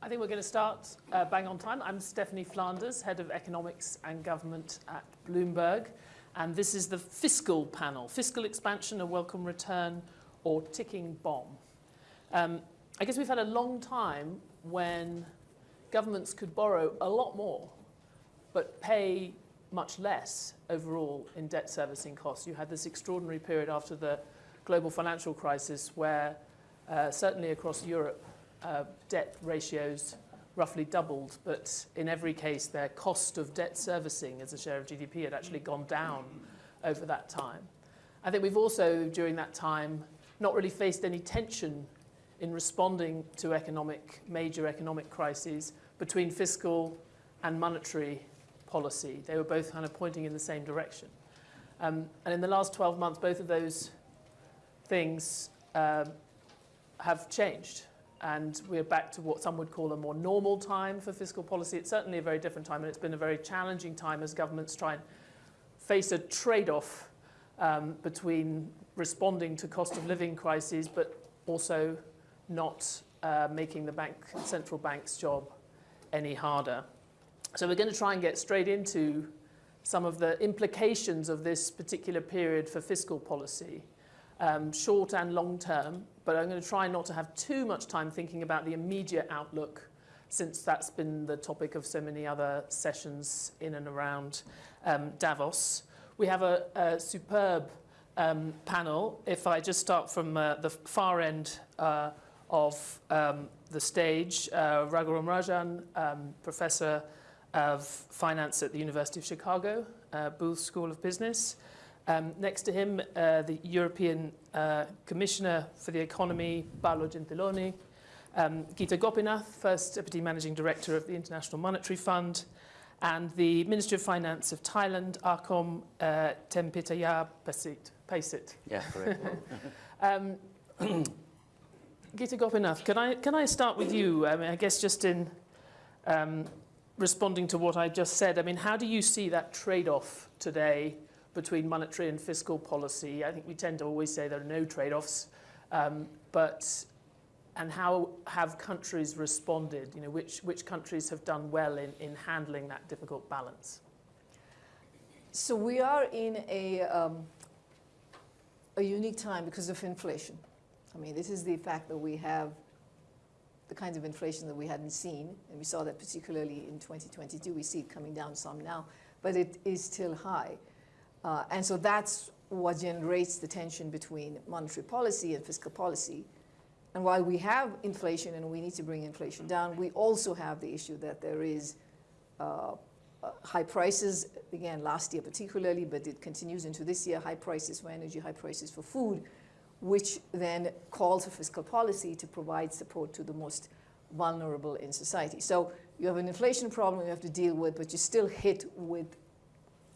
I think we're going to start uh, bang on time. I'm Stephanie Flanders, Head of Economics and Government at Bloomberg. And this is the fiscal panel, fiscal expansion, a welcome return, or ticking bomb. Um, I guess we've had a long time when governments could borrow a lot more, but pay much less overall in debt servicing costs. You had this extraordinary period after the global financial crisis where uh, certainly across Europe, uh, debt ratios roughly doubled, but in every case, their cost of debt servicing as a share of GDP had actually gone down over that time. I think we've also, during that time, not really faced any tension in responding to economic, major economic crises between fiscal and monetary policy. They were both kind of pointing in the same direction. Um, and in the last 12 months, both of those things um, have changed. And we're back to what some would call a more normal time for fiscal policy. It's certainly a very different time, and it's been a very challenging time as governments try and face a trade-off um, between responding to cost of living crises, but also not uh, making the bank, central bank's job any harder. So we're going to try and get straight into some of the implications of this particular period for fiscal policy um, short and long term, but I'm going to try not to have too much time thinking about the immediate outlook since that's been the topic of so many other sessions in and around um, Davos. We have a, a superb um, panel. If I just start from uh, the far end uh, of um, the stage, uh, Raghuram Rajan, um, Professor of Finance at the University of Chicago, uh, Booth School of Business, um, next to him, uh, the European uh, Commissioner for the Economy, Paolo Gentiloni. Um, Gita Gopinath, First Deputy Managing Director of the International Monetary Fund. And the Ministry of Finance of Thailand, Arkhom uh, Tempitaya Pasit. Yeah, correct. um, Gita Gopinath, can I, can I start with you? I mean, I guess just in um, responding to what I just said, I mean, how do you see that trade-off today between monetary and fiscal policy. I think we tend to always say there are no trade-offs, um, but and how have countries responded? You know, which, which countries have done well in, in handling that difficult balance? So we are in a, um, a unique time because of inflation. I mean, this is the fact that we have the kinds of inflation that we hadn't seen, and we saw that particularly in 2022. We see it coming down some now, but it is still high. Uh, and so that's what generates the tension between monetary policy and fiscal policy. And while we have inflation and we need to bring inflation down, we also have the issue that there is uh, uh, high prices, again, last year particularly, but it continues into this year, high prices for energy, high prices for food, which then calls for fiscal policy to provide support to the most vulnerable in society. So you have an inflation problem you have to deal with, but you're still hit with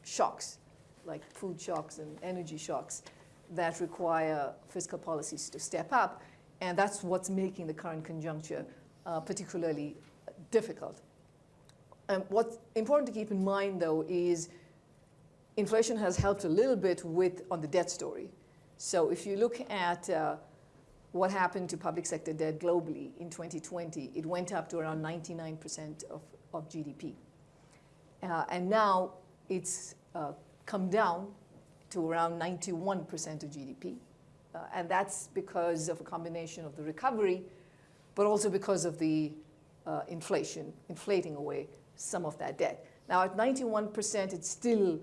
shocks like food shocks and energy shocks that require fiscal policies to step up. And that's what's making the current conjuncture uh, particularly difficult. Um, what's important to keep in mind, though, is inflation has helped a little bit with on the debt story. So if you look at uh, what happened to public sector debt globally in 2020, it went up to around 99% of, of GDP. Uh, and now it's uh, come down to around 91% of GDP. Uh, and that's because of a combination of the recovery, but also because of the uh, inflation, inflating away some of that debt. Now at 91%, it's still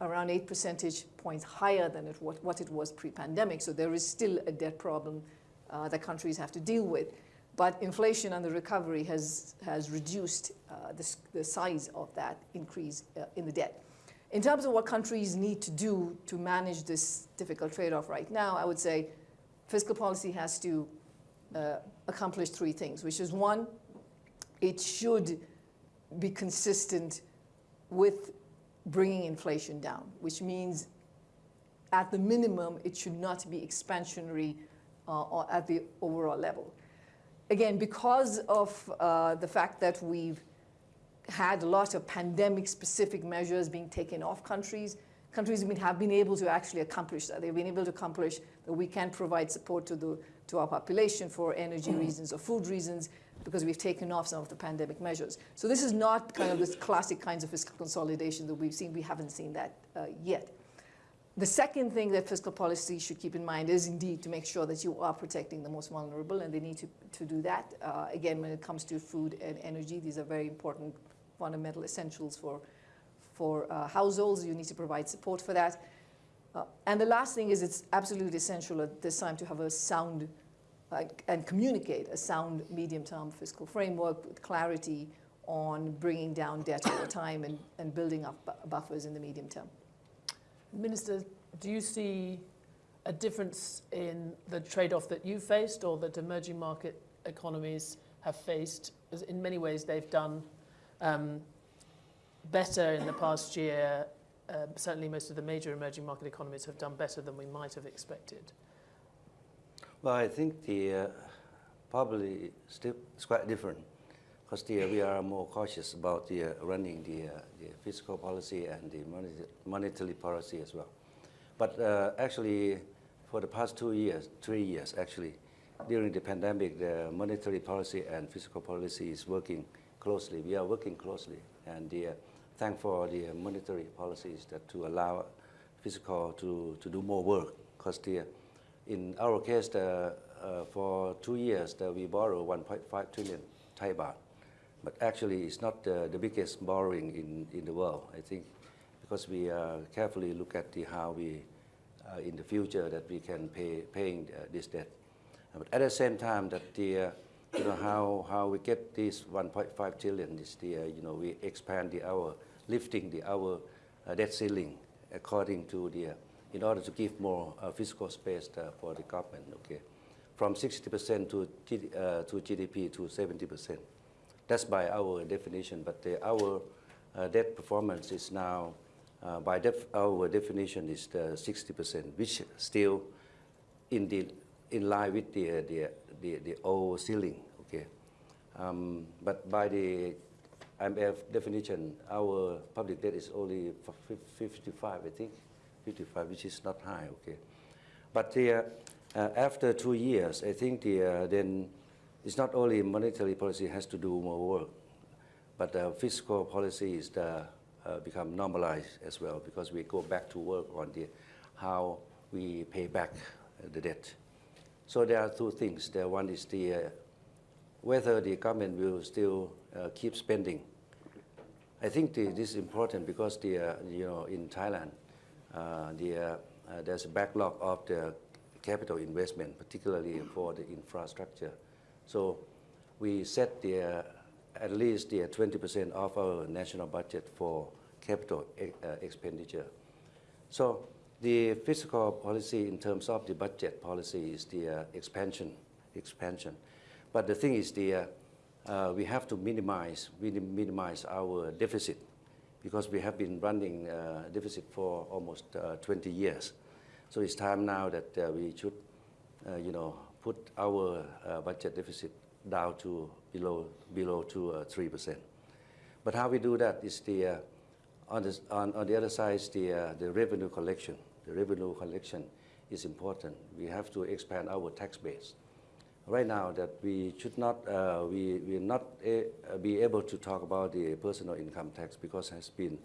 around 8 percentage points higher than it, what, what it was pre-pandemic. So there is still a debt problem uh, that countries have to deal with. But inflation and the recovery has, has reduced uh, the, the size of that increase uh, in the debt. In terms of what countries need to do to manage this difficult trade-off right now, I would say fiscal policy has to uh, accomplish three things, which is one, it should be consistent with bringing inflation down, which means at the minimum, it should not be expansionary uh, at the overall level. Again, because of uh, the fact that we've had a lot of pandemic-specific measures being taken off countries. Countries have been able to actually accomplish that. They've been able to accomplish that we can provide support to the, to our population for energy reasons or food reasons because we've taken off some of the pandemic measures. So this is not kind of this classic kinds of fiscal consolidation that we've seen. We haven't seen that uh, yet. The second thing that fiscal policy should keep in mind is indeed to make sure that you are protecting the most vulnerable, and they need to, to do that. Uh, again, when it comes to food and energy, these are very important fundamental essentials for, for uh, households. You need to provide support for that. Uh, and the last thing is it's absolutely essential at this time to have a sound uh, and communicate a sound medium-term fiscal framework with clarity on bringing down debt over time and, and building up bu- buffers in the medium term. Minister, do you see a difference in the trade-off that you faced or that emerging market economies have faced? As in many ways, they've done um, better in the past year. Uh, certainly, most of the major emerging market economies have done better than we might have expected. Well, I think the uh, probably it's quite different because the, we are more cautious about the uh, running the, uh, the fiscal policy and the monetary, monetary policy as well. But uh, actually, for the past two years, three years actually, during the pandemic, the monetary policy and fiscal policy is working closely. We are working closely, and the, uh, thank for the monetary policies that to allow fiscal to, to do more work because the in our case, the, uh, for two years, the, we borrow 1.5 trillion Thai baht. But actually, it's not the, the biggest borrowing in, in the world, I think, because we uh, carefully look at the, how we, uh, in the future, that we can pay paying uh, this debt. But at the same time, that the, uh, you know, how, how we get this 1.5 trillion this uh, you know, we expand the our, lifting the our uh, debt ceiling according to the, uh, in order to give more uh, fiscal space uh, for the government, okay? From 60% to, uh, to GDP to 70%. That's by our definition, but the, our uh, debt performance is now, by def our definition, is the 60%, which still in, the, in line with the, the, the, the old ceiling, okay? Um, but by the IMF definition, our public debt is only 55, I think. 55, which is not high, okay. But the, uh, uh, after two years, I think the, uh, then it's not only monetary policy has to do more work, but uh, fiscal policy is the, uh, become normalized as well because we go back to work on the, how we pay back the debt. So there are two things. The one is the, uh, whether the government will still uh, keep spending. I think the, this is important because the, uh, you know, in Thailand, uh, the, uh, uh, there's a backlog of the capital investment, particularly for the infrastructure. So we set the, at least the 20% of our national budget for capital e- expenditure. So the fiscal policy in terms of the budget policy is the uh, expansion, expansion. But the thing is the, uh, uh, we have to minimize, minim- minimize our deficit because we have been running uh, deficit for almost uh, 20 years. So it's time now that uh, we should, you know, put our budget deficit down to below below to uh, three percent. But how we do that is the on, the, on, on the other side is the, the revenue collection. The revenue collection is important. We have to expand our tax base. Right now, that we should not, uh, we will not a, be able to talk about the personal income tax because it has been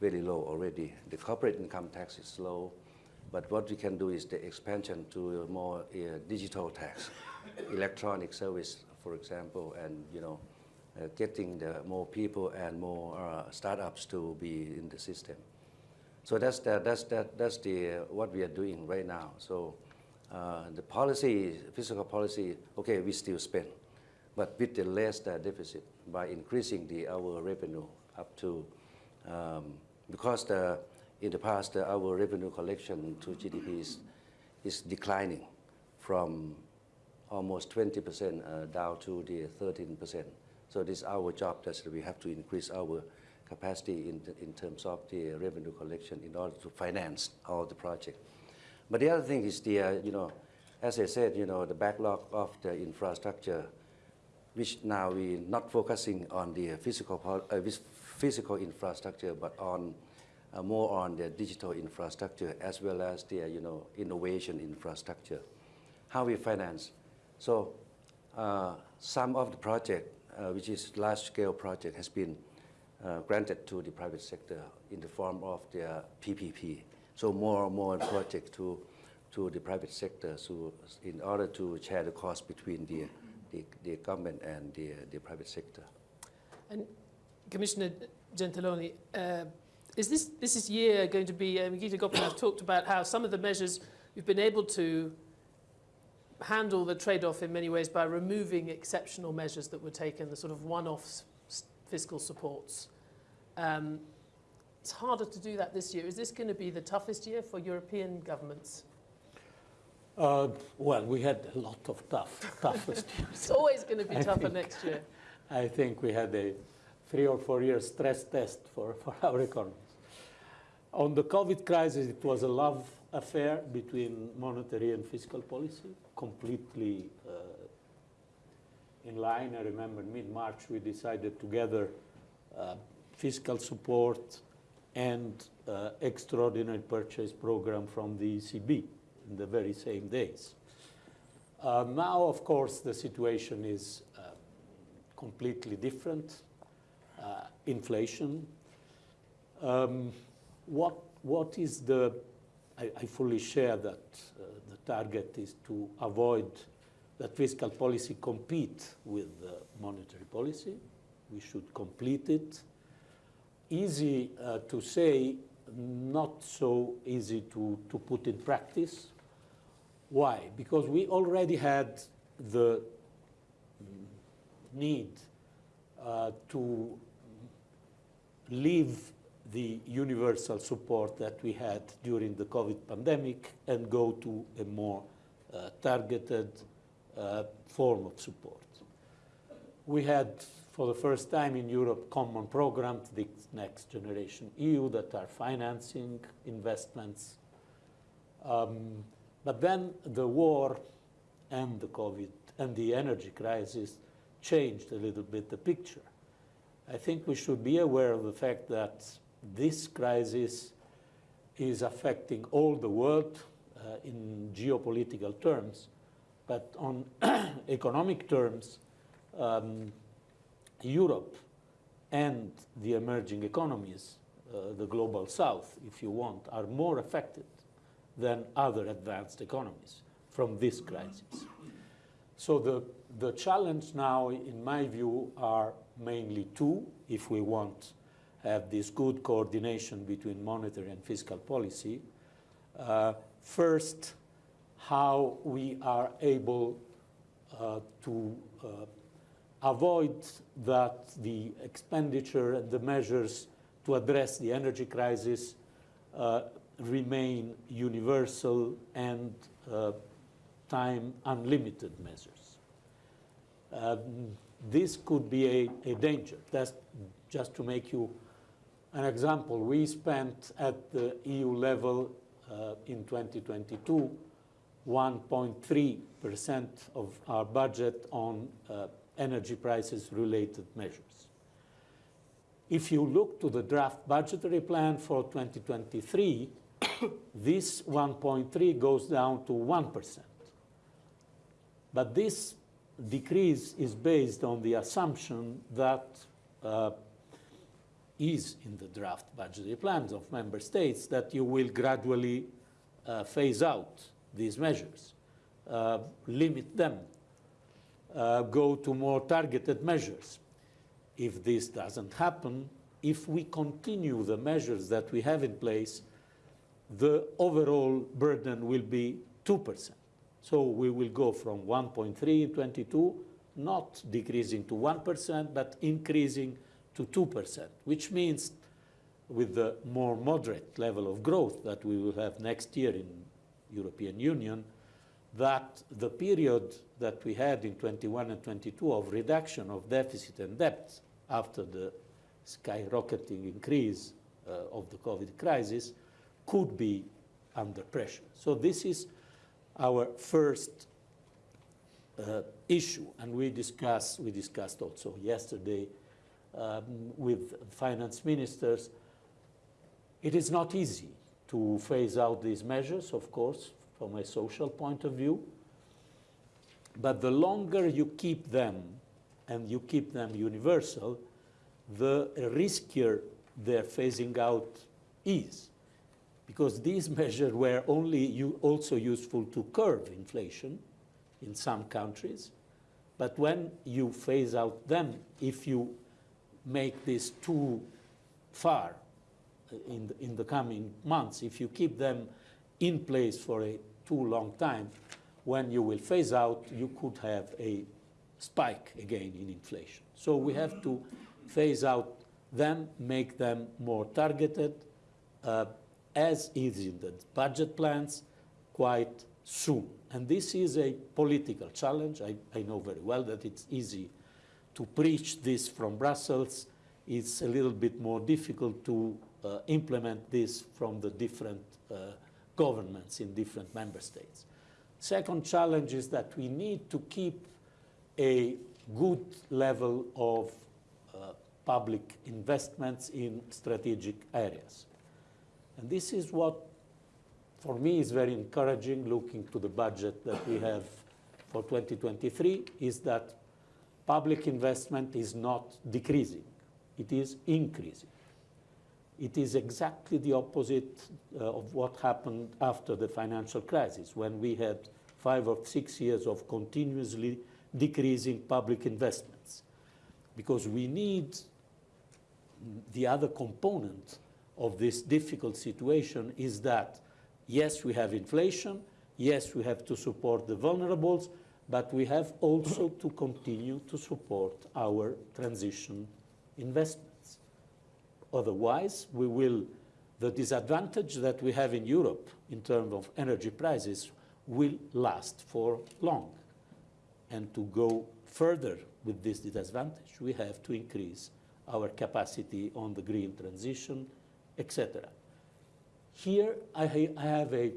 very low already. The corporate income tax is low, but what we can do is the expansion to more uh, digital tax, electronic service, for example, and you know, uh, getting the more people and more uh, startups to be in the system. So that's the, that's that, that's the uh, what we are doing right now. So uh, the policy, fiscal policy, okay, we still spend, but with the less uh, deficit by increasing the our revenue up to um, because the, in the past uh, our revenue collection to GDP is, is declining from almost 20% uh, down to the 13%. So this is our job that we have to increase our capacity in, in terms of the revenue collection in order to finance all the project. But the other thing is the, uh, you know, as I said, you know, the backlog of the infrastructure, which now we're not focusing on the physical, uh, physical infrastructure, but on uh, more on the digital infrastructure as well as the, uh, you know, innovation infrastructure. How we finance? So uh, some of the project, uh, which is large-scale project, has been uh, granted to the private sector in the form of the PPP. So more and more projects to to the private sector, so in order to share the cost between the the, the government and the the private sector. And Commissioner Gentiloni, uh, is this, this is year going to be, uh, Gita Gopinath talked about how some of the measures you've been able to handle the trade-off in many ways by removing exceptional measures that were taken, the sort of one-off s- fiscal supports. Um, it's harder to do that this year. Is this going to be the toughest year for European governments? Uh, well, we had a lot of tough, toughest years. It's always going to be I tougher think- next year. I think we had a three or four year stress test for, for our economies. On the COVID crisis, it was a love affair between monetary and fiscal policy, completely uh, in line. I remember mid-March we decided together uh, fiscal support and uh, extraordinary purchase program from the ECB in the very same days. Uh, now, of course, the situation is uh, completely different. Uh, inflation. Um, what, what is the, I, I fully share that uh, the target is to avoid that fiscal policy compete with monetary policy. We should complete it. Easy uh, to say, not so easy to, to put in practice. Why? Because we already had the need uh, to leave the universal support that we had during the COVID pandemic and go to a more uh, targeted uh, form of support. We had, for the first time in Europe, common programs, the Next Generation EU, that are financing investments. Um, but then the war and the COVID and the energy crisis changed a little bit the picture. I think we should be aware of the fact that this crisis is affecting all the world uh, in geopolitical terms, but on economic terms, um, Europe and the emerging economies, uh, the global south, if you want, are more affected than other advanced economies from this crisis. So the, the challenge now, in my view, are mainly two, if we want to have this good coordination between monetary and fiscal policy. Uh, first, how we are able uh, to uh, avoid that the expenditure and the measures to address the energy crisis uh, remain universal and uh, time unlimited measures. Um, this could be a, a danger. That's just to make you an example. We spent at the EU level uh, in 2022 1.3% of our budget on uh, energy prices related measures. If you look to the draft budgetary plan for 2023, this 1.3 goes down to 1%. But this decrease is based on the assumption that uh, is in the draft budgetary plans of member states that you will gradually uh, phase out these measures, uh, limit them, uh, go to more targeted measures. If this doesn't happen, if we continue the measures that we have in place, the overall burden will be 2%. So we will go from 1.3 in 22, not decreasing to 1%, but increasing to 2%, which means with the more moderate level of growth that we will have next year in European Union, that the period that we had in 21 and 22 of reduction of deficit and debt after the skyrocketing increase uh, of the COVID crisis could be under pressure. So this is our first uh, issue, and we discussed, we discussed also yesterday um, with finance ministers. It is not easy to phase out these measures, of course, from a social point of view. But the longer you keep them and you keep them universal, the riskier their phasing out is. Because these measures were only also useful to curb inflation in some countries. But when you phase out them, if you make this too far in the, in the coming months, if you keep them in place for a too long time, when you will phase out, you could have a spike again in inflation. So we have to phase out them, make them more targeted, uh, as is in the budget plans, quite soon. And this is a political challenge. I, I know very well that it's easy to preach this from Brussels. It's a little bit more difficult to uh, implement this from the different uh, governments in different member states. Second challenge is that we need to keep a good level of uh, public investments in strategic areas. And this is what, for me, is very encouraging looking to the budget that we have for 2023, is that public investment is not decreasing, it is increasing. It is exactly the opposite uh, of what happened after the financial crisis, when we had five or six years of continuously decreasing public investments. Because we need the other component of this difficult situation is that, yes, we have inflation, yes, we have to support the vulnerables, but we have also to continue to support our transition investments. Otherwise, we will, the disadvantage that we have in Europe in terms of energy prices will last for long. And to go further with this disadvantage, we have to increase our capacity on the green transition, etc. Here, I, I have a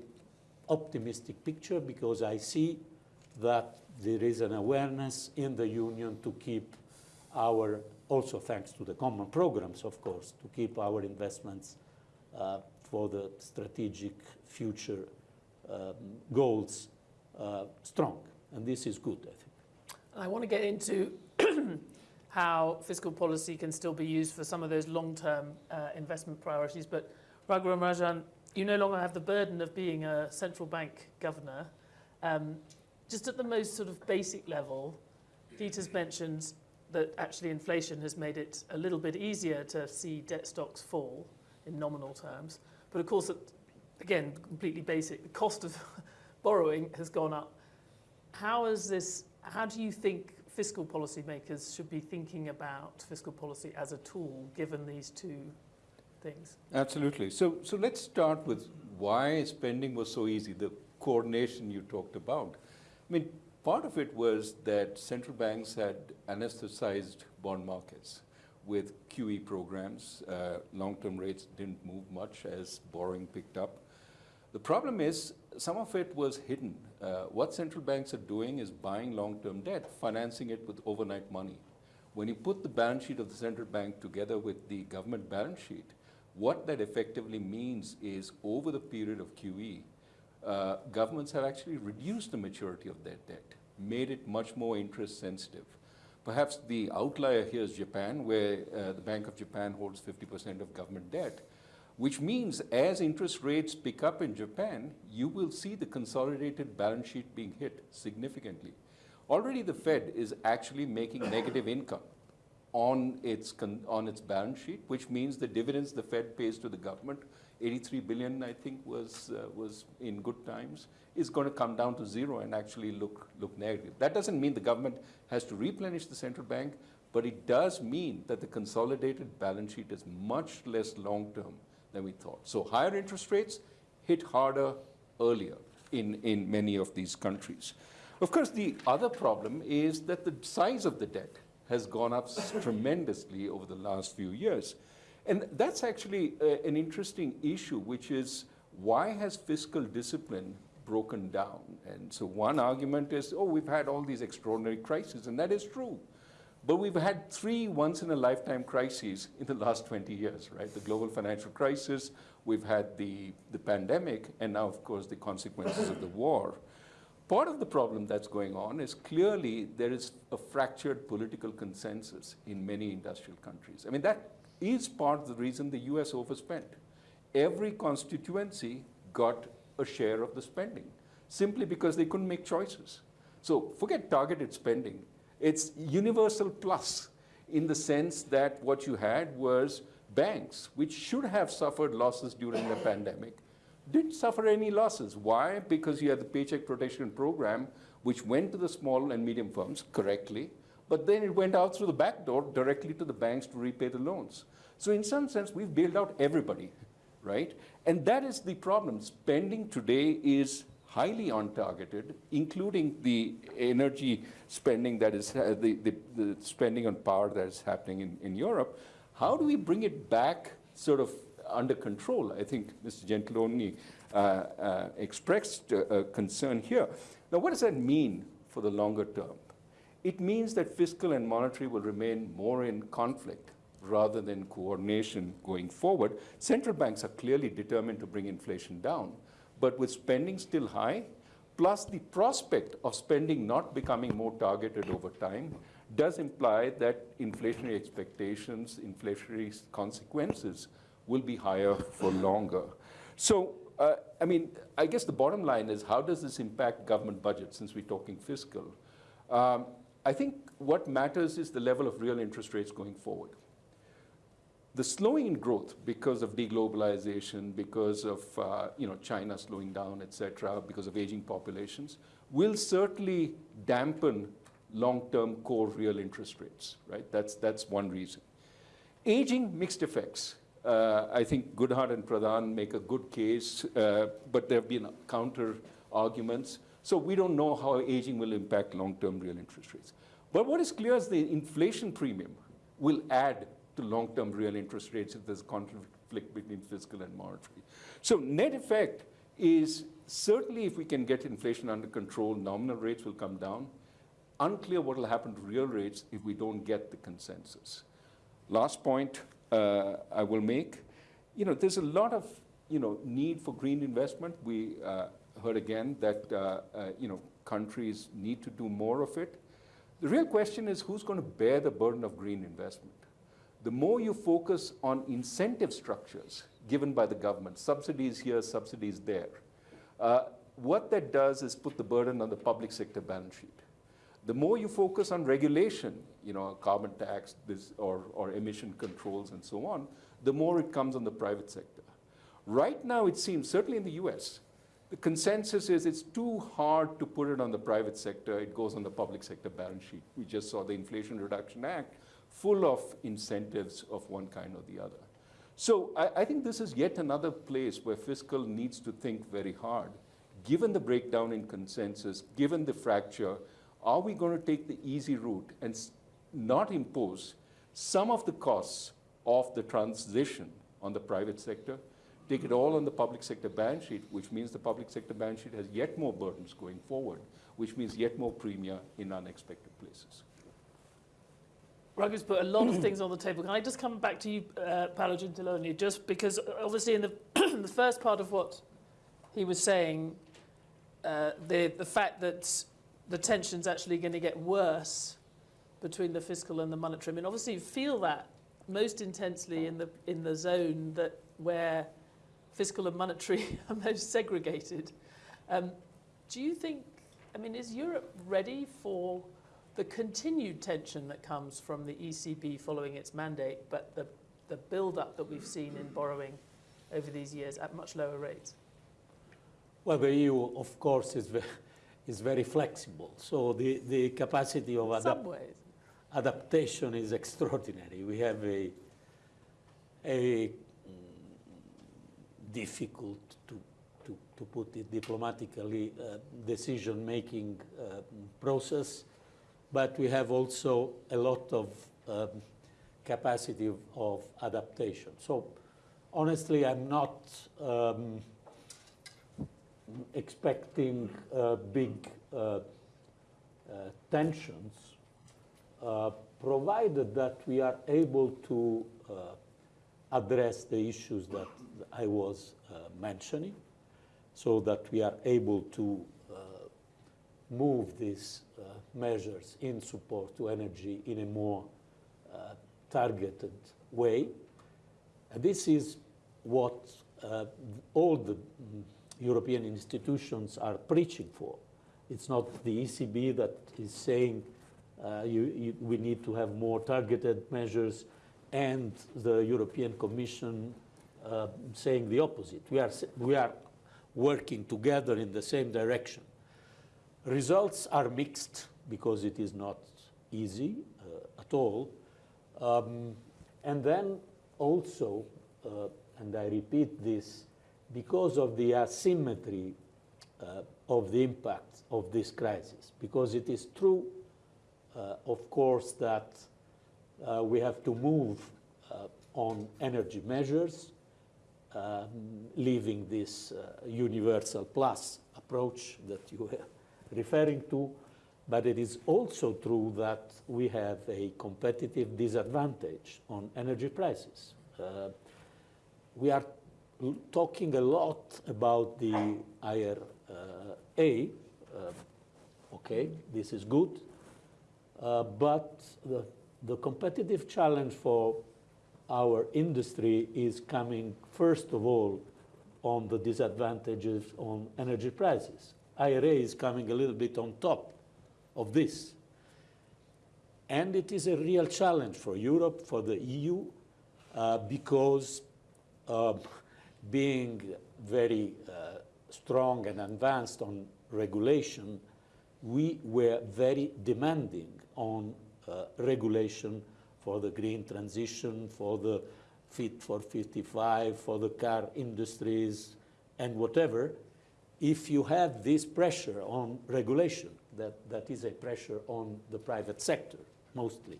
optimistic picture because I see that there is an awareness in the union to keep our, also thanks to the common programs, of course, to keep our investments uh, for the strategic future um, goals uh, strong. And this is good, I think. I want to get into how fiscal policy can still be used for some of those long-term uh, investment priorities. But Raghuram Rajan, you no longer have the burden of being a central bank governor. Um, just at the most sort of basic level, Gita's mentioned that actually inflation has made it a little bit easier to see debt stocks fall in nominal terms. But of course, again, completely basic, the cost of borrowing has gone up. How is this, how do you think fiscal policymakers should be thinking about fiscal policy as a tool, given these two things? Absolutely. So, so let's start with why spending was so easy, the coordination you talked about. I mean, part of it was that central banks had anesthetized bond markets with QE programs. Uh, long-term rates didn't move much as borrowing picked up. The problem is some of it was hidden. Uh, what central banks are doing is buying long-term debt, financing it with overnight money. When you put the balance sheet of the central bank together with the government balance sheet, what that effectively means is over the period of QE, uh, governments have actually reduced the maturity of their debt, made it much more interest sensitive. Perhaps the outlier here is Japan, where uh, the Bank of Japan holds 50% of government debt, which means as interest rates pick up in Japan, you will see the consolidated balance sheet being hit significantly. Already the Fed is actually making negative income on its, on its balance sheet, which means the dividends the Fed pays to the government, 83 billion, I think, was, uh, was in good times, is going to come down to zero and actually look, look negative. That doesn't mean the government has to replenish the central bank, but it does mean that the consolidated balance sheet is much less long-term than we thought. So higher interest rates hit harder earlier in, in many of these countries. Of course, the other problem is that the size of the debt has gone up tremendously over the last few years. And that's actually a, an interesting issue, which is why has fiscal discipline broken down? And so one argument is, oh, we've had all these extraordinary crises, and that is true. But we've had three once-in-a-lifetime crises in the last 20 years, right? The global financial crisis, we've had the, the pandemic, and now, of course, the consequences of the war. Part of the problem that's going on is clearly there is a fractured political consensus in many industrial countries. I mean, that is part of the reason the US overspent. Every constituency got a share of the spending simply because they couldn't make choices. So forget targeted spending. It's universal plus in the sense that what you had was banks, which should have suffered losses during the pandemic, didn't suffer any losses. Why? Because you had the Paycheck Protection Program, which went to the small and medium firms correctly, but then it went out through the back door directly to the banks to repay the loans. So in some sense, we've bailed out everybody, right? And that is the problem. Spending today is highly untargeted, including the energy spending that is, uh, the, the, the, spending on power that is happening in, in Europe. How do we bring it back sort of under control? I think Mr. Gentiloni uh, uh, expressed a concern here. Now, what does that mean for the longer term? It means that fiscal and monetary will remain more in conflict rather than coordination going forward. Central banks are clearly determined to bring inflation down, but with spending still high, plus the prospect of spending not becoming more targeted over time, does imply that inflationary expectations, inflationary consequences will be higher for longer. So, uh, I mean, I guess the bottom line is how does this impact government budgets since we're talking fiscal? Um, I think what matters is the level of real interest rates going forward. The slowing in growth because of deglobalization, because of uh, you know, China slowing down, et cetera, because of aging populations, will certainly dampen long-term core real interest rates, right? That's, that's one reason. Aging, mixed effects. Uh, I think Goodhart and Pradhan make a good case, uh, but there have been counter arguments. So we don't know how aging will impact long-term real interest rates. But what is clear is the inflation premium will add to long-term real interest rates if there's a conflict between fiscal and monetary. So net effect is certainly if we can get inflation under control, nominal rates will come down. Unclear what will happen to real rates if we don't get the consensus. Last point uh, I will make, you know, there's a lot of, you know, need for green investment. We uh, heard again that, uh, uh you know, countries need to do more of it. The real question is who's going to bear the burden of green investment? the more you focus on incentive structures given by the government, subsidies here, subsidies there, uh, what that does is put the burden on the public sector balance sheet. The more you focus on regulation, you know, carbon tax this, or, or emission controls and so on, the more it comes on the private sector. Right now, it seems, certainly in the US, the consensus is it's too hard to put it on the private sector. It goes on the public sector balance sheet. We just saw the Inflation Reduction Act full of incentives of one kind or the other. So I, I, think this is yet another place where fiscal needs to think very hard. Given the breakdown in consensus, given the fracture, are we going to take the easy route and not impose some of the costs of the transition on the private sector, take it all on the public sector balance sheet, which means the public sector balance sheet has yet more burdens going forward, which means yet more premium in unexpected places. Raghu's put a lot of things on the table. Can I just come back to you, uh, Paolo Gentiloni, just because obviously in the, the first part of what he was saying, uh, the, the fact that the tension's actually going to get worse between the fiscal and the monetary. I mean, obviously you feel that most intensely in the, in the zone that where fiscal and monetary are most segregated. Um, do you think, I mean, is Europe ready for the continued tension that comes from the ECB following its mandate, but the, the build-up that we've seen in borrowing over these years at much lower rates? Well, the EU, of course, is, very, is very flexible. So the, the capacity of adap adaptation is extraordinary. We have a, a difficult to, to, to put it diplomatically, uh, decision-making uh, process but we have also a lot of um, capacity of, of, adaptation. So honestly, I'm not um, expecting uh, big uh, uh, tensions, uh, provided that we are able to address the issues that I was uh, mentioning, so that we are able to move these uh, measures in support to energy in a more uh, targeted way. And this is what uh, all the European institutions are preaching for. It's not the ECB that is saying uh, you, you, we need to have more targeted measures and the European Commission uh, saying the opposite. We are, we are working together in the same direction. Results are mixed because it is not easy uh, at all. Um, and then also, uh, and I repeat this, because of the asymmetry uh, of the impact of this crisis, because it is true, uh, of course, that we have to move on energy measures, um, leaving this universal plus approach that you were referring to, but it is also true that we have a competitive disadvantage on energy prices. Uh, we are talking a lot about the IRA. Uh, okay, this is good. Uh, but the, the competitive challenge for our industry is coming, first of all, on the disadvantages on energy prices. IRA is coming a little bit on top of this. And it is a real challenge for Europe, for the EU, uh, because uh, being very uh, strong and advanced on regulation, we were very demanding on uh, regulation for the green transition, for the Fit for 55, for the car industries, and whatever. If you have this pressure on regulation, that, that is a pressure on the private sector, mostly.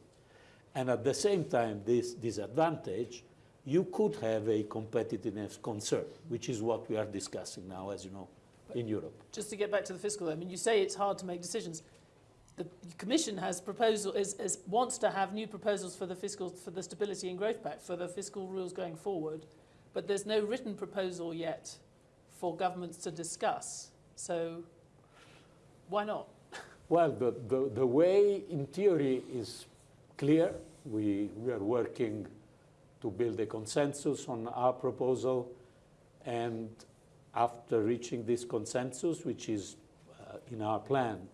And at the same time, this disadvantage, you could have a competitiveness concern, which is what we are discussing now, as you know, in Europe. Just to get back to the fiscal, I mean, you say it's hard to make decisions. The Commission has proposal is, is wants to have new proposals for the fiscal for the Stability and Growth Pact for the fiscal rules going forward, but there's no written proposal yet for governments to discuss. So why not? Well, the, the, the way in theory is clear. We, we are working to build a consensus on our proposal. And after reaching this consensus, which is uh, in our plan,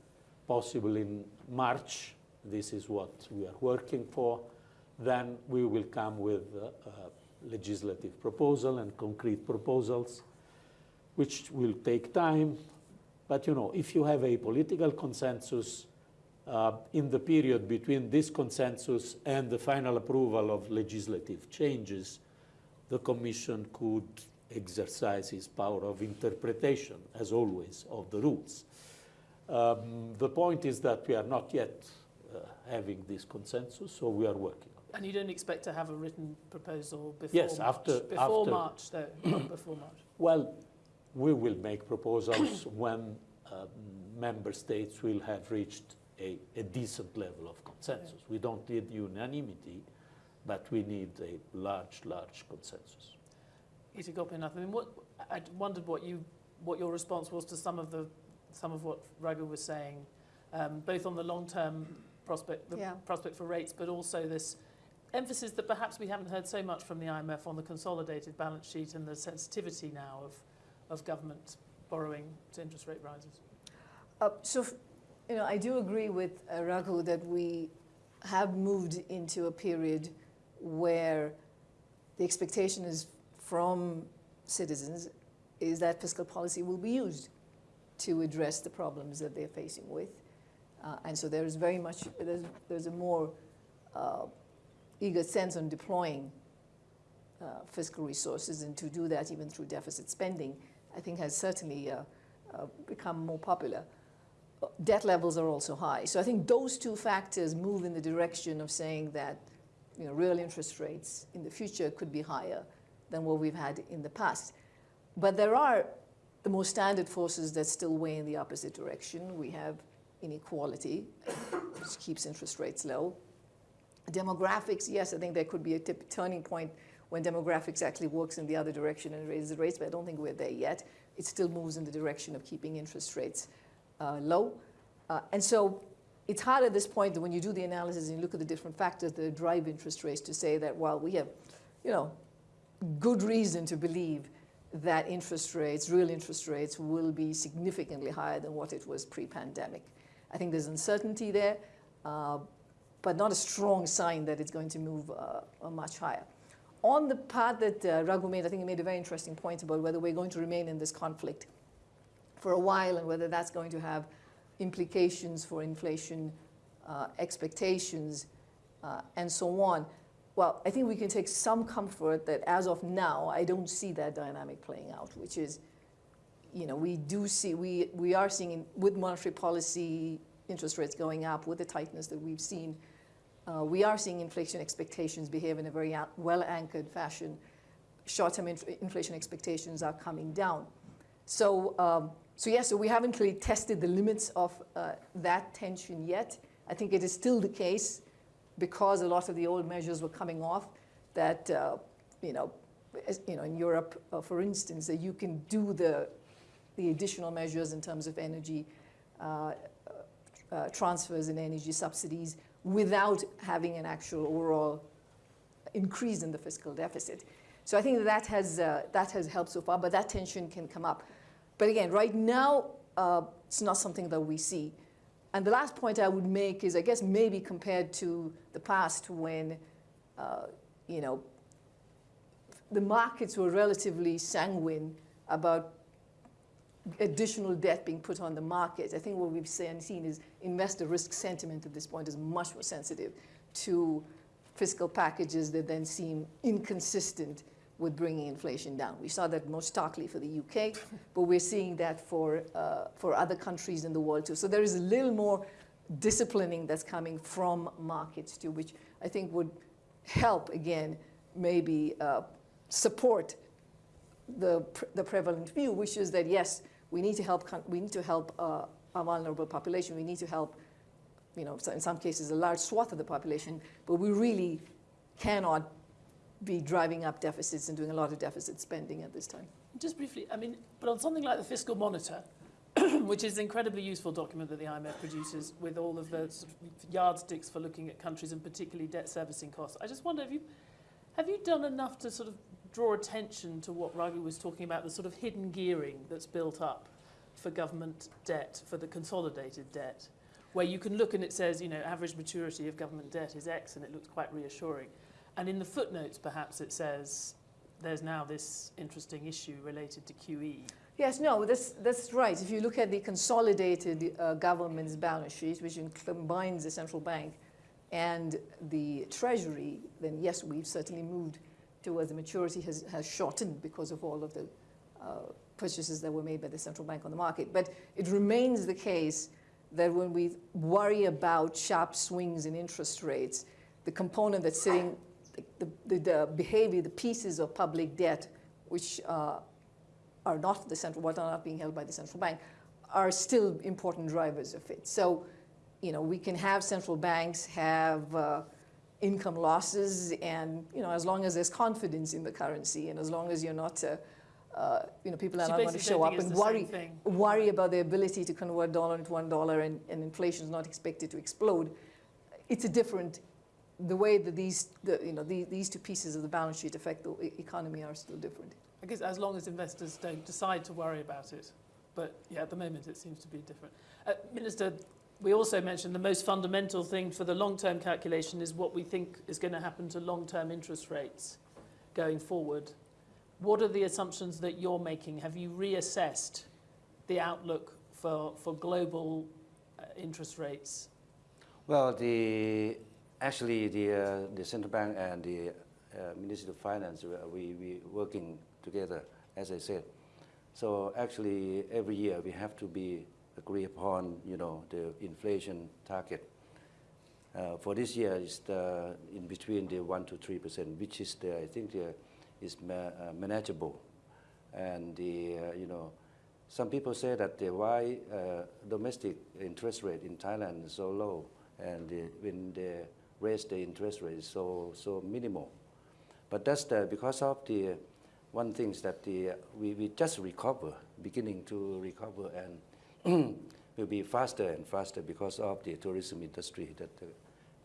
possible in March, this is what we are working for, then we will come with a, a legislative proposal and concrete proposals, which will take time, but you know, if you have a political consensus uh, in the period between this consensus and the final approval of legislative changes, the Commission could exercise its power of interpretation, as always, of the rules. Um, the point is that we are not yet uh, having this consensus, so we are working. And you don't expect to have a written proposal before yes, March? after before after, March, though, before March. Well, we will make proposals when uh, member states will have reached a, a, decent level of consensus. We don't need unanimity, but we need a large, large consensus. Gita Gopinath, I mean, what, I wondered what, you, what your response was to some of, the, some of what Raghu was saying, um, both on the long-term prospect, the Yeah. prospect for rates, but also this emphasis that perhaps we haven't heard so much from the IMF on the consolidated balance sheet and the sensitivity now of, of government borrowing to interest rate rises. Uh, so, you know, I do agree with uh, Raghu that we have moved into a period where the expectation is from citizens is that fiscal policy will be used to address the problems that they're facing with. Uh, and so there is very much, there's, there's a more uh, eager sense on deploying uh, fiscal resources and to do that even through deficit spending, I think has certainly uh, uh, become more popular. Debt levels are also high. So I think those two factors move in the direction of saying that you know, real interest rates in the future could be higher than what we've had in the past. But there are the more standard forces that still weigh in the opposite direction. We have inequality, which keeps interest rates low. Demographics, yes, I think there could be a tip, turning point when demographics actually works in the other direction and raises the rates, but I don't think we're there yet. It still moves in the direction of keeping interest rates uh, low. Uh, and so it's hard at this point that when you do the analysis and you look at the different factors that drive interest rates to say that, well, we have, you know, good reason to believe that interest rates, real interest rates, will be significantly higher than what it was pre-pandemic. I think there's uncertainty there, uh, but not a strong sign that it's going to move uh, much higher. On the part that uh, Raghu made, I think he made a very interesting point about whether we're going to remain in this conflict for a while and whether that's going to have implications for inflation uh, expectations uh, and so on. Well, I think we can take some comfort that as of now, I don't see that dynamic playing out, which is, you know, we do see, we, we are seeing with monetary policy, interest rates going up, with the tightness that we've seen, uh, we are seeing inflation expectations behave in a very well-anchored fashion. Short-term inf inflation expectations are coming down. So, um, so yes, yeah, so we haven't really tested the limits of uh, that tension yet. I think it is still the case because a lot of the old measures were coming off that, uh, you know, as, you know, in Europe, uh, for instance, that you can do the, the additional measures in terms of energy uh, uh transfers and energy subsidies without having an actual overall increase in the fiscal deficit. So I think that, has, uh, that has helped so far, but that tension can come up. But again, right now, uh, it's not something that we see. And the last point I would make is, I guess, maybe compared to the past when, uh, you know, the markets were relatively sanguine about additional debt being put on the market. I think what we've seen is investor risk sentiment at this point is much more sensitive to fiscal packages that then seem inconsistent with bringing inflation down. We saw that most starkly for the UK, but we're seeing that for, uh, for other countries in the world too. So there is a little more disciplining that's coming from markets too, which I think would help, again, maybe uh, support the, the prevalent view, which is that yes, we need to help, we need to help uh, a vulnerable population. We need to help, you know, in some cases, a large swath of the population, but we really cannot be driving up deficits and doing a lot of deficit spending at this time. Just briefly, I mean, but on something like the Fiscal Monitor, which is an incredibly useful document that the IMF produces with all of the sort of yardsticks for looking at countries and particularly debt servicing costs. I just wonder, have you, have you done enough to sort of draw attention to what Raghu was talking about, the sort of hidden gearing that's built up for government debt, for the consolidated debt, where you can look and it says, you know, average maturity of government debt is X and it looks quite reassuring. And in the footnotes, perhaps it says there's now this interesting issue related to QE. Yes, no, that's, that's right. If you look at the consolidated uh, government's balance sheet, which combines the central bank and the treasury, then yes, we've certainly moved towards the maturity has, has shortened because of all of the uh, purchases that were made by the central bank on the market. But it remains the case that when we worry about sharp swings in interest rates, the component that's sitting, the, the, the behavior, the pieces of public debt, which uh, are not the central, what are not being held by the central bank, are still important drivers of it. So, you know, we can have central banks have uh, income losses and, you know, as long as there's confidence in the currency and as long as you're not, uh, uh, you know, people are so not going to show up and worry, worry about the ability to convert dollar into one dollar and, and inflation is not expected to explode, it's a different, the way that these, the, you know, the, these two pieces of the balance sheet affect the economy are still different. I guess as long as investors don't decide to worry about it. But yeah, at the moment it seems to be different. Uh, Minister, we also mentioned the most fundamental thing for the long-term calculation is what we think is going to happen to long-term interest rates going forward. What are the assumptions that you're making? Have you reassessed the outlook for, for global uh, interest rates? Well, the, actually the, uh, the central bank and the uh, Ministry of Finance, uh, we, we working together, as I said. So actually every year we have to be agree upon, you know, the inflation target. Uh, for this year, it's the, in between the one to three percent, which is the, I think the, is ma uh, manageable. And the, uh, you know, some people say that the why uh, domestic interest rate in Thailand is so low, and the, when they raise the interest rate so so minimal. But that's the, because of the one thing is that the, we, we just recover, beginning to recover, and will be faster and faster because of the tourism industry that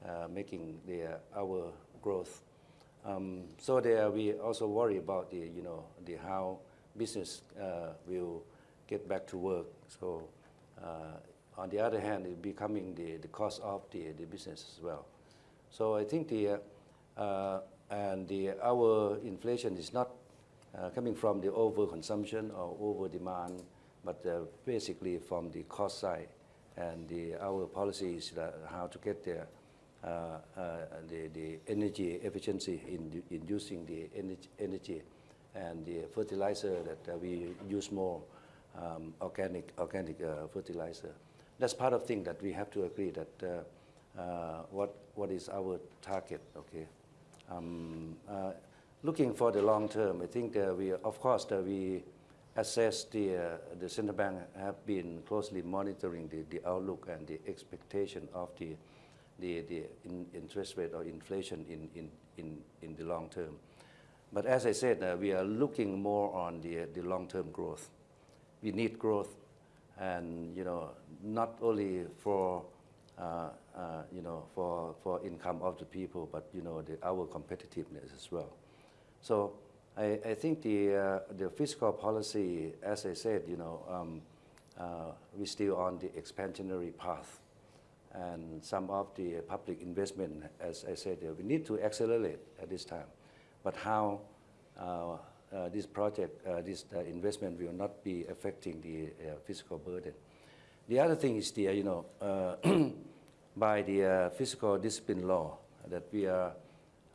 uh, making the, our growth. Um, so there we also worry about the, you know, the how business uh, will get back to work. So uh, on the other hand, it's becoming the, the cost of the, the business as well. So I think the, uh, and the, our inflation is not uh, coming from the overconsumption or over demand, but uh, basically from the cost side. And the, our policy is how to get there. uh, uh, the, the energy efficiency in, in using the energy, energy and the fertilizer that uh, we use more um, organic, organic uh, fertilizer. That's part of thing that we have to agree that uh, uh, what, what is our target, okay? Um, uh, looking for the long term, I think uh, we, of course, we assess the, uh, the central bank have been closely monitoring the, the outlook and the expectation of the, the, the in, interest rate or inflation in, in, in, in the long term. But as I said, uh, we are looking more on the, the long-term growth. We need growth, and you know, not only for uh, uh, you know for, for income of the people, but you know the, our competitiveness as well. So I, I think the uh, the fiscal policy, as I said, you know, um, uh, we're still on the expansionary path, and some of the public investment, as I said, we need to accelerate at this time. But how uh, uh, this project, uh, this investment will not be affecting the fiscal burden. The other thing is the, you know, by the uh, fiscal discipline law that we are,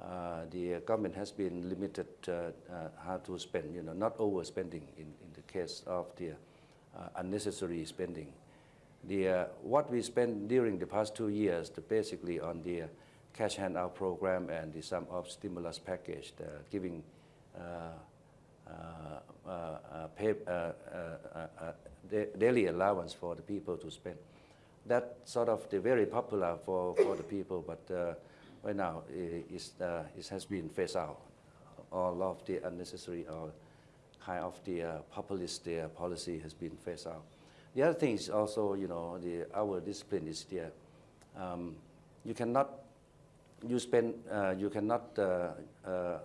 uh, the government has been limited uh, uh, how to spend, you know, not overspending in, in the case of the uh, unnecessary spending. The, what we spent during the past two years, the basically on the cash handout program and the sum of stimulus package, giving uh, uh, pay, uh, daily allowance for the people to spend. That sort of the very popular for, for the people, but uh, right now i- is, uh, it has been phased out. All of the unnecessary or kind of the uh, populist uh, policy has been phased out. The other thing is also, you know, the, our discipline is there. um, you cannot, you spend, uh, you cannot uh, uh,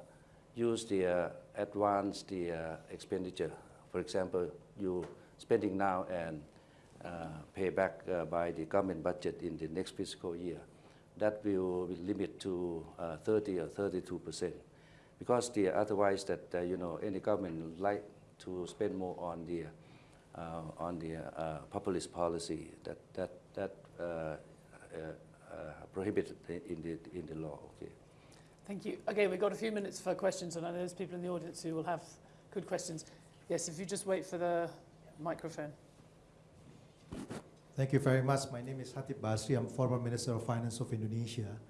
use the uh, advance the uh, expenditure. For example, you spending now and uh, pay back uh, by the government budget in the next fiscal year. That will limit to uh, 30 or 32 percent, because the otherwise that you know any government like to spend more on the on the populist policy that that that prohibited in the in the law. Okay. Thank you. Okay, we've got a few minutes for questions, and I know there's people in the audience who will have good questions. Yes, if you just wait for the microphone. Thank you very much. My name is Chatib Basri. I'm former Minister of Finance of Indonesia.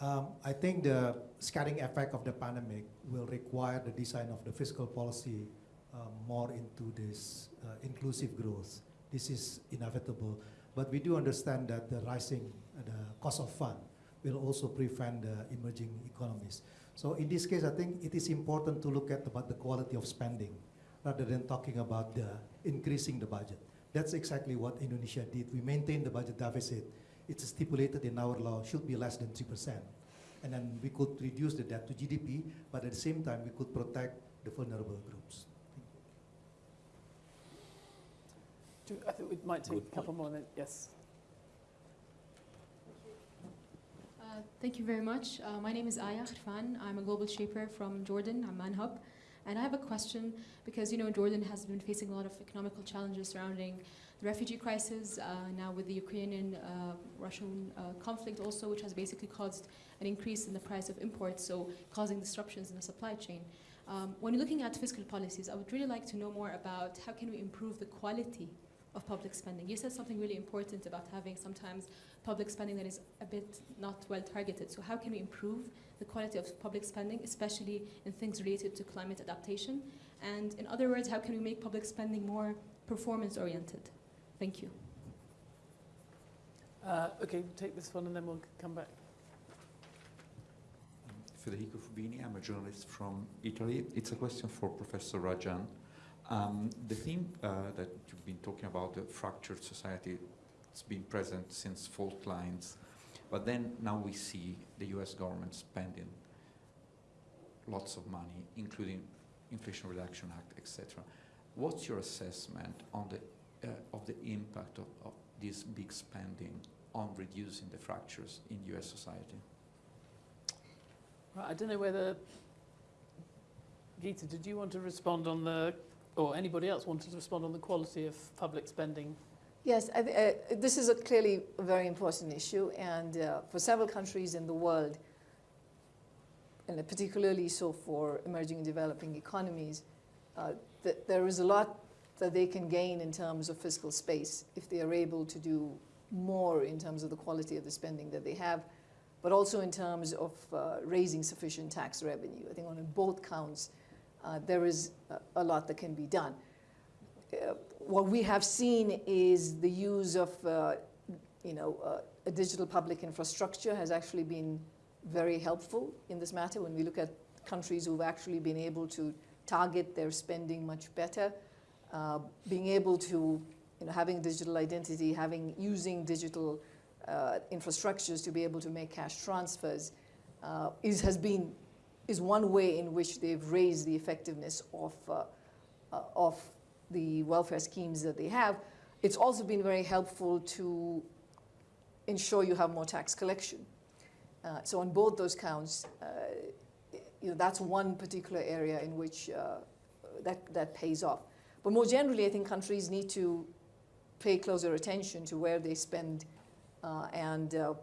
Um, I think the scarring effect of the pandemic will require the design of the fiscal policy uh, more into this uh, inclusive growth. This is inevitable, but we do understand that the rising uh, the cost of fund will also prevent the emerging economies. So in this case, I think it is important to look at about the quality of spending rather than talking about the increasing the budget. That's exactly what Indonesia did. We maintained the budget deficit. It's stipulated in our law should be less than 3%. And then we could reduce the debt to GDP, but at the same time, we could protect the vulnerable groups. Do, I think we might take a couple more minutes. Yes. Uh, Thank you very much. Uh, my name is Aya Khrfan. I'm a global shaper from Jordan, Amman Hub. And I have a question because, you know, Jordan has been facing a lot of economical challenges surrounding the refugee crisis, uh, now with the Ukrainian uh, Russian uh, conflict also, which has basically caused an increase in the price of imports, so causing disruptions in the supply chain. Um, when you're looking at fiscal policies, I would really like to know more about how can we improve the quality of public spending. You said something really important about having sometimes public spending that is a bit not well targeted. So how can we improve the quality of public spending, especially in things related to climate adaptation? And in other words, how can we make public spending more performance oriented? Thank you. Uh, okay, take this one and then we'll come back. Federico Fubini, I'm a journalist from Italy. It's a question for Professor Rajan. Um, the theme uh, that you've been talking about, the fractured society, it's been present since fault lines, but then now we see the US government spending lots of money, including Inflation Reduction Act, etc. What's your assessment on the, uh, of the impact of, of this big spending on reducing the fractures in US society? Right, I don't know whether, Gita, did you want to respond on the, or anybody else wanted to respond on the quality of public spending? Yes, I, th- uh, this is a clearly a very important issue, and uh, for several countries in the world, and particularly so for emerging and developing economies, uh, th- there is a lot that they can gain in terms of fiscal space if they are able to do more in terms of the quality of the spending that they have, but also in terms of uh, raising sufficient tax revenue. I think on both counts, uh, there is a, a lot that can be done. What we have seen is the use of, uh, you know, uh, a digital public infrastructure has actually been very helpful in this matter. When we look at countries who've actually been able to target their spending much better, uh, being able to, you know, having digital identity, having using digital uh, infrastructures to be able to make cash transfers, uh, is has been is one way in which they've raised the effectiveness of uh, of the welfare schemes that they have. It's also been very helpful to ensure you have more tax collection. Uh, so on both those counts, uh, you know, that's one particular area in which uh, that, that pays off. But more generally, I think countries need to pay closer attention to where they spend uh, and uh,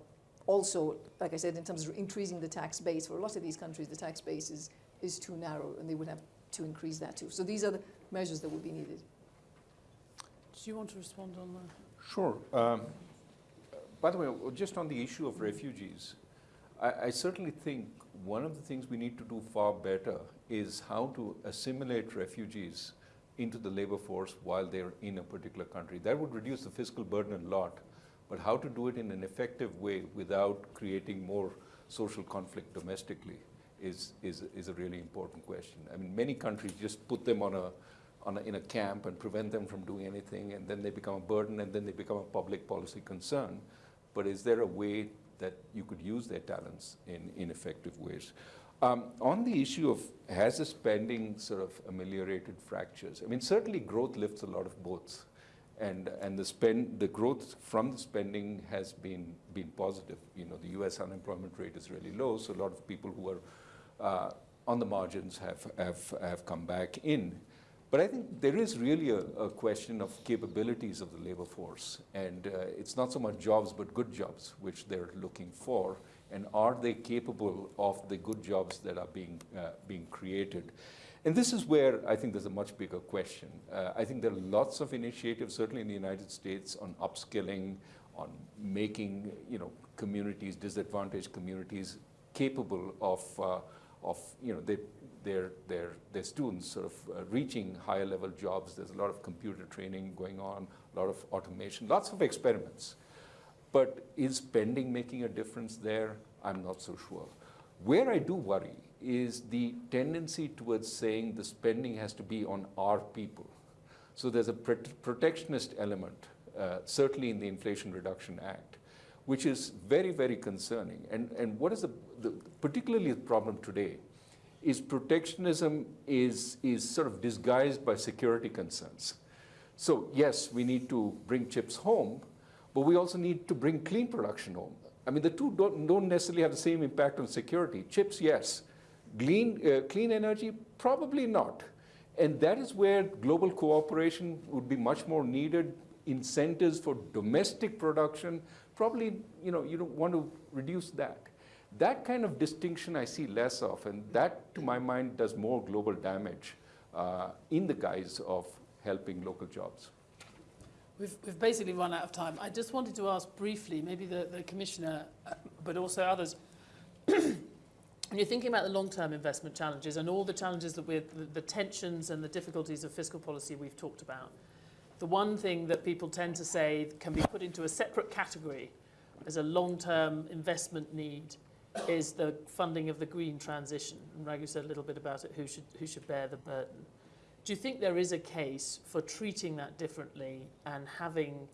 also, like I said, in terms of increasing the tax base, for a lot of these countries, the tax base is, is too narrow and they would have to increase that too. So these are the measures that would be needed. Do you want to respond on that? Sure. Um, by the way, just on the issue of refugees, I, I certainly think one of the things we need to do far better is how to assimilate refugees into the labor force while they're in a particular country. That would reduce the fiscal burden a lot, but how to do it in an effective way without creating more social conflict domestically is, is, is a really important question. I mean, many countries just put them on a, on a, in a camp and prevent them from doing anything, and then they become a burden, and then they become a public policy concern. But is there a way that you could use their talents in, in effective ways? Um, on the issue of has the spending sort of ameliorated fractures? I mean, certainly growth lifts a lot of boats, and and the spend, the growth from the spending has been been positive. You know, the U.S. unemployment rate is really low, so a lot of people who are uh, on the margins have, have, have come back in. But I think there is really a, a question of capabilities of the labor force. And uh, it's not so much jobs, but good jobs, which they're looking for. And are they capable of the good jobs that are being, uh, being created? And this is where I think there's a much bigger question. Uh, I think there are lots of initiatives, certainly in the United States, on upskilling, on making you know, communities, disadvantaged communities, capable of uh, of you know they, their their their students sort of uh, reaching higher level jobs. There's a lot of computer training going on, a lot of automation, lots of experiments. But is spending making a difference there? I'm not so sure. Where I do worry is the tendency towards saying the spending has to be on our people. So there's a protectionist element, uh, certainly in the Inflation Reduction Act, which is very, very concerning. And, and what is the, the, particularly the problem today is protectionism is, is sort of disguised by security concerns. So yes, we need to bring chips home, but we also need to bring clean production home. I mean, the two don't, don't necessarily have the same impact on security. Chips, yes. Clean, uh, clean energy, probably not. And that is where global cooperation would be much more needed, incentives for domestic production, probably, you know, you don't want to reduce that. That kind of distinction I see less of, and that, to my mind, does more global damage uh, in the guise of helping local jobs. We've, we've basically run out of time. I just wanted to ask briefly, maybe the, the Commissioner, uh, but also others, when you're thinking about the long-term investment challenges and all the challenges that we're, the, the tensions and the difficulties of fiscal policy we've talked about, the one thing that people tend to say can be put into a separate category as a long-term investment need is the funding of the green transition. And Raghu said a little bit about it, who should, who should bear the burden. Do you think there is a case for treating that differently and having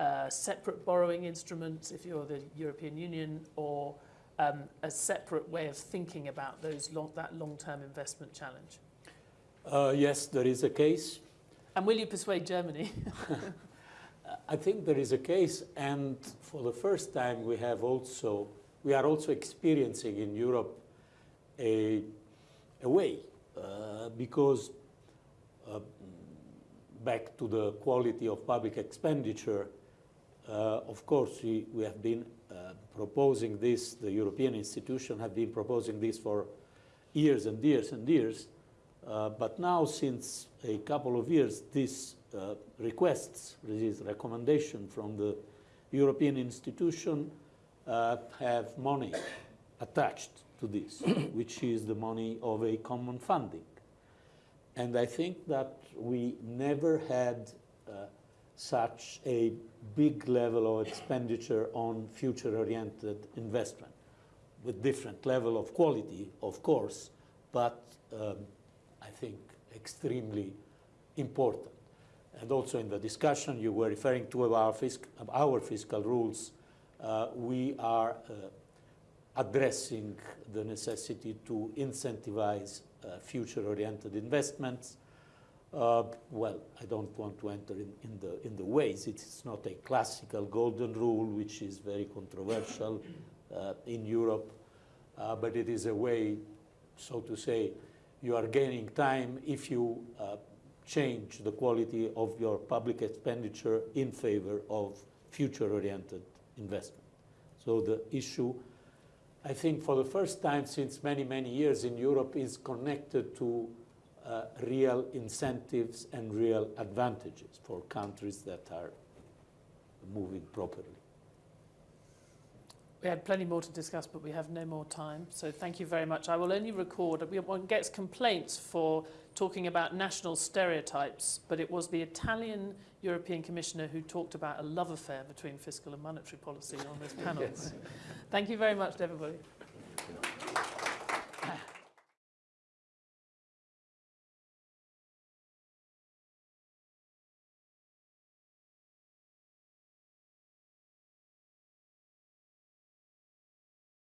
uh, separate borrowing instruments if you're the European Union or um, a separate way of thinking about those long, that long-term investment challenge? Uh, yes, there is a case. And will you persuade Germany? I think there is a case, and for the first time, we have also we are also experiencing in Europe a, a way uh, because uh, back to the quality of public expenditure, uh, of course, we, we have been uh, proposing this, the European institutions have been proposing this for years and years and years. Uh, but now, since a couple of years, these uh, requests, this recommendation from the European institution uh, have money attached to this, which is the money of a common funding. And I think that we never had uh, such a big level of expenditure on future-oriented investment, with different level of quality, of course, but um, I think extremely important. And also in the discussion you were referring to our, fisc our fiscal rules, we are uh, addressing the necessity to incentivize uh, future-oriented investments. Uh, well, I don't want to enter in, in, the, in the ways. It's not a classical golden rule, which is very controversial uh, in Europe, uh, but it is a way, so to say, you are gaining time if you uh, change the quality of your public expenditure in favor of future-oriented investment. So the issue, I think for the first time since many, many years in Europe is connected to uh, real incentives and real advantages for countries that are moving properly. We had plenty more to discuss, but we have no more time. So thank you very much. I will only record. One gets complaints for talking about national stereotypes, but it was the Italian European Commissioner who talked about a love affair between fiscal and monetary policy on this panel. Yes. Thank you very much to everybody.